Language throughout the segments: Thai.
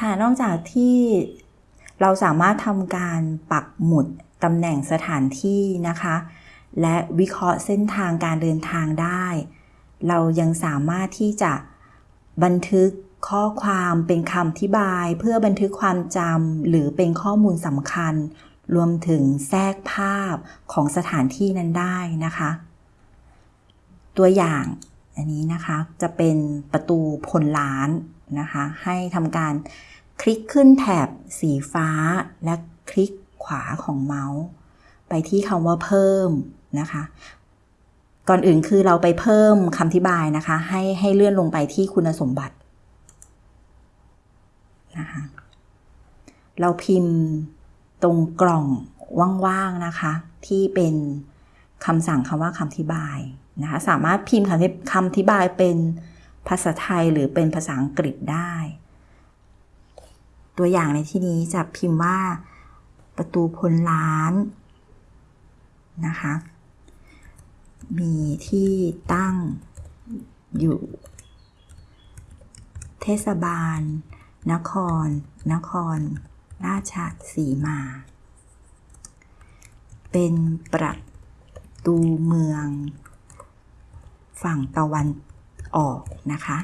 ค่ะนอกจากที่เราสามารถทำการปักหมุดตำแหน่งสถานที่นะคะ และวิเคราะห์เส้นทางการเดินทางได้ เรายังสามารถที่จะบันทึกข้อความเป็นคำอธิบาย เพื่อบันทึกความจำหรือเป็นข้อมูลสำคัญ รวมถึงแทรกภาพของสถานที่นั้นได้นะคะ ตัวอย่างอันนี้นะคะจะเป็นประตูพลล้าน นะคะ ให้ทำการคลิกขึ้นแถบสีฟ้า และคลิกขวาของเมาส์ ไปที่คำว่าเพิ่มนะคะ ก่อนอื่นคือเราไปเพิ่มคำอธิบายนะคะ ให้ให้เลื่อนลงไปที่คุณสมบัตินะคะเราพิมพ์ตรงกล่องว่างๆนะคะ ที่เป็นคำสั่งคำว่าคำอธิบายนะคะ สามารถพิมพ์คำอธิบายเป็น ภาษาไทยหรือเป็นภาษาอังกฤษได้ ตัวอย่างในที่นี้จะพิมพ์ว่า ประตูพลล้านนะคะ มีที่ตั้งอยู่ เทศบาล นคร นคร ราชสีมา เป็นประตูเมือง ฝั่งตะวัน ออกนะคะ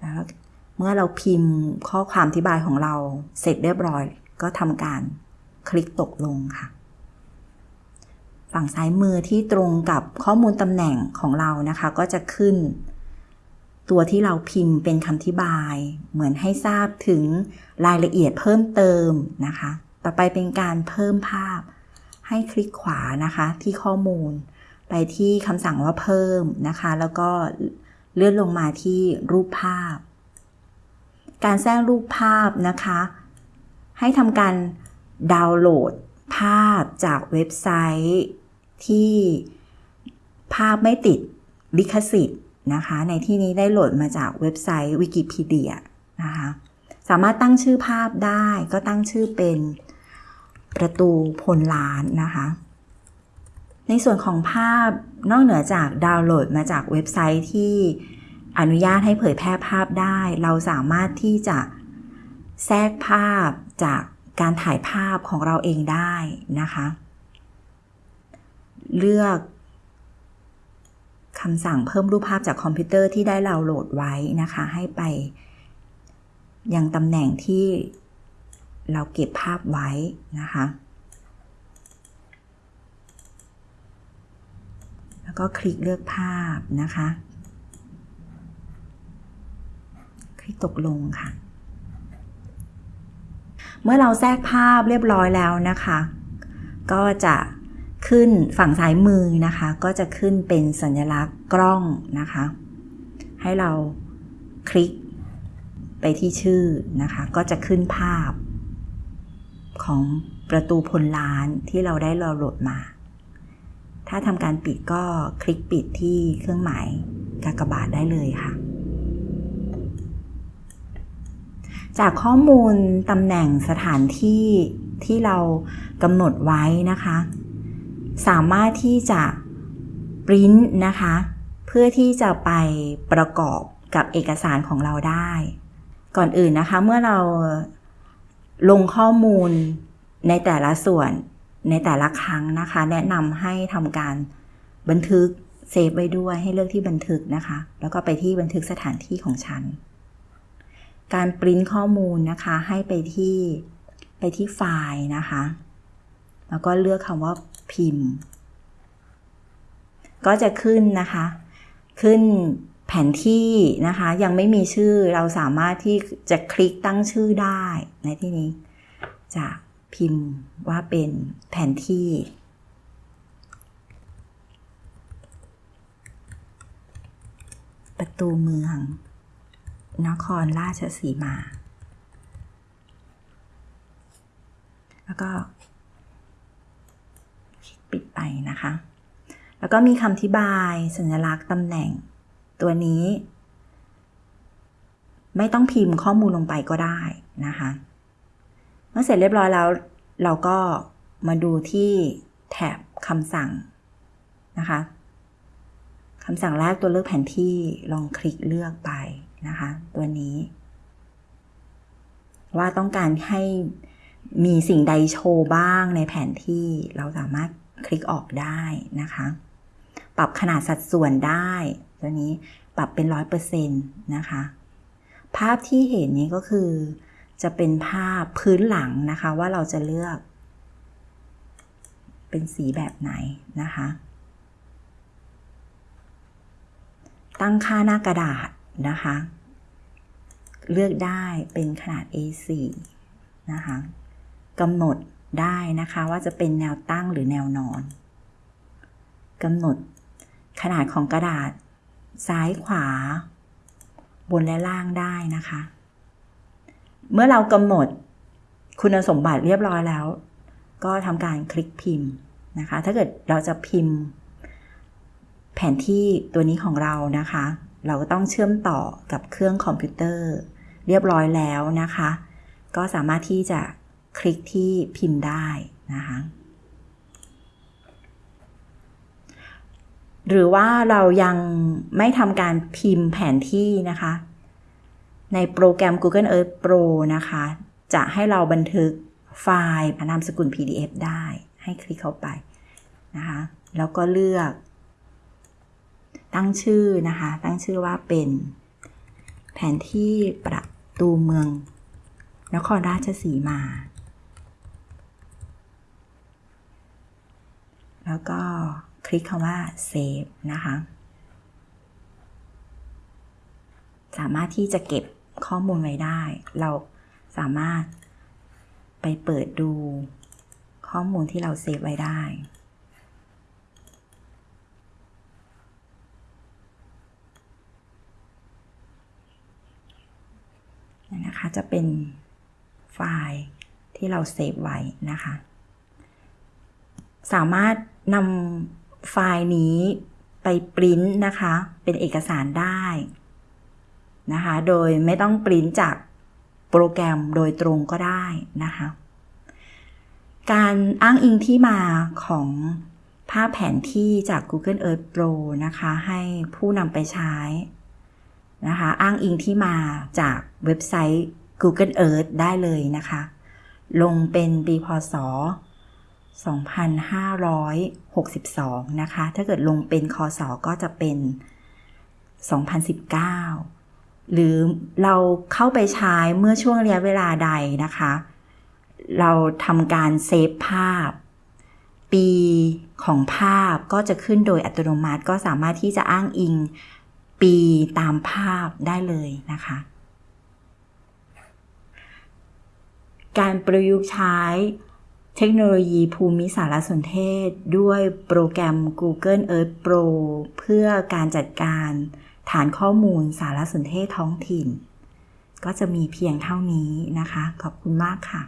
แล้วเมื่อเราพิมพ์ข้อความอธิบายของเราเสร็จเรียบร้อย ก็ทำการคลิกตกลงค่ะ ฝั่งซ้ายมือที่ตรงกับข้อมูลตำแหน่งของเรานะคะ ก็จะขึ้น ตัวที่เราพิมพ์เป็นคำอธิบาย เหมือนให้ทราบถึงรายละเอียดเพิ่มเติมนะคะ ต่อไปเป็นการเพิ่มภาพให้คลิกขวานะคะที่ข้อมูล ไปที่คำสั่งว่าเพิ่มนะคะ แล้วก็เลื่อนลงมาที่รูปภาพ การแทรกรูปภาพนะคะ ให้ทำการดาวน์โหลดภาพจากเว็บไซต์ที่ภาพไม่ติดลิขสิทธิ์นะคะ ในที่นี้ได้โหลดมาจากเว็บไซต์วิกิพีเดียนะคะ สามารถตั้งชื่อภาพได้ก็ตั้งชื่อเป็นประตูพลล้านนะคะ ในส่วนของภาพนอกเหนือจากดาวน์โหลดมาจากเว็บไซต์ที่อนุญาตให้เผยแพร่ภาพได้ เราสามารถที่จะแทรกภาพจากการถ่ายภาพของเราเองได้นะคะ เลือกคำสั่งเพิ่มรูปภาพจากคอมพิวเตอร์ที่ได้เราโหลดไว้นะคะ ให้ไป ยังตำแหน่งที่เราเก็บภาพไว้นะคะ แล้วก็คลิกเลือกภาพนะคะ คลิกตกลงค่ะ เมื่อเราแทรกภาพเรียบร้อยแล้วนะคะ ก็จะขึ้นฝั่งซ้ายมือนะคะ ก็จะขึ้นเป็นสัญลักษณ์กล้องนะคะ ให้เราคลิกไปที่ชื่อนะคะ ก็จะขึ้นภาพของประตูพลล้านที่เราได้เราโหลดมา ถ้าทำการปิดก็คลิกปิดที่เครื่องหมายกากบาทได้เลยค่ะ จากข้อมูลตำแหน่งสถานที่ที่เรากำหนดไว้นะคะ สามารถที่จะปริ้นนะคะ เพื่อที่จะไปประกอบกับเอกสารของเราได้ ก่อนอื่นนะคะเมื่อเราลงข้อมูลในแต่ละส่วน ในแต่ละครั้งนะคะ แนะนำให้ทำการบันทึกเซฟไว้ด้วยให้เลือกที่บันทึกนะคะ แล้วก็ไปที่บันทึกสถานที่ของฉัน การปริ้นข้อมูลนะคะ ให้ไปที่ไปที่ไฟล์นะคะ แล้วก็เลือกคำว่าพิมพ์ ก็จะขึ้นนะคะ ขึ้นแผนที่นะคะ ยังไม่มีชื่อเราสามารถที่จะคลิกตั้งชื่อได้ในที่นี้จาก พิมพ์ว่าเป็นแผนที่ ประตูเมือง นครราชสีมา แล้วก็ปิดไปนะคะ แล้วก็มีคำอธิบายสัญลักษณ์ตำแหน่งตัวนี้ ไม่ต้องพิมพ์ข้อมูลลงไปก็ได้นะคะ มื่อเสร็จเรียบร้อยแล้ว เราก็มาดูที่แถบคำสั่งนะคะคำสั่งแรกตัวเลือกแผนที่ลองคลิกเลือกไปนะคะ ตัวนี้ ว่าต้องการให้มีสิ่งใดโชว์บ้างในแผนที่เราสามารถคลิกออกได้นะคะ ปรับขนาดสัดส่วนได้ ตัวนี้ปรับเป็นร้อยเปอร์เซ็นต์นะคะ ภาพที่เห็นนี้ก็คือ จะเป็นภาพพื้นหลังนะคะว่าเราจะเลือก เป็นสีแบบไหนนะคะ ตั้งค่าหน้ากระดาษนะคะ เลือกได้เป็นขนาด A4 นะคะกำหนดได้นะคะว่าจะเป็นแนวตั้งหรือแนวนอนกำหนดขนาดของกระดาษ ซ้ายขวา บนและล่างได้นะคะ เมื่อเรากำหนดคุณสมบัติเรียบร้อยแล้ว ก็ทำการคลิกพิมพ์นะคะ ถ้าเกิดเราจะพิมพ์ แผนที่ตัวนี้ของเรานะคะ เราก็ต้องเชื่อมต่อกับเครื่องคอมพิวเตอร์ เรียบร้อยแล้วนะคะ ก็สามารถที่จะคลิกที่พิมพ์ได้นะคะหรือว่าเรายังไม่ทำการพิมพ์แผนที่นะคะ ในโปรแกรม Google Earth Pro นะคะ จะให้เราบันทึกไฟล์นามสกุล PDF ได้ ให้คลิกเข้าไปนะคะ แล้วก็เลือก ตั้งชื่อนะคะ ตั้งชื่อว่าเป็นแผนที่ประตูเมือง นครราชสีมา แล้วก็คลิกคำว่า Save นะคะ สามารถที่จะเก็บ ข้อมูลไว้ได้ เราสามารถไปเปิดดูข้อมูลที่เรา save ไว้ได้ นะคะ จะเป็นไฟล์ที่เรา save ไว้นะคะ สามารถนำไฟล์นี้ไปปริ้นนะคะ เป็นเอกสารได้ นะคะ โดยไม่ต้องปริ้นจากโปรแกรมโดยตรงก็ได้นะคะ การอ้างอิงที่มาของภาพแผนที่จาก Google Earth Pro นะคะ ให้ผู้นำไปใช้นะคะ อ้างอิงที่มาจากเว็บไซต์ Google Earth ได้เลยนะคะ ลงเป็นปีพศ 2562 นะคะ ถ้าเกิดลงเป็นคศก็จะเป็น 2019 หรือเราเข้าไปใช้เมื่อช่วงระยะเวลาใดนะคะ เราทำการเซฟภาพ ปีของภาพก็จะขึ้นโดยอัตโนมัติก็สามารถที่จะอ้างอิงปีตามภาพได้เลยนะคะ การประยุกต์ใช้เทคโนโลยีภูมิสารสนเทศ ด้วยโปรแกรม Google Earth Pro เพื่อการจัดการ ฐานข้อมูลสารสนเทศท้องถิ่น ก็จะมีเพียงเท่านี้นะคะ ขอบคุณมากค่ะ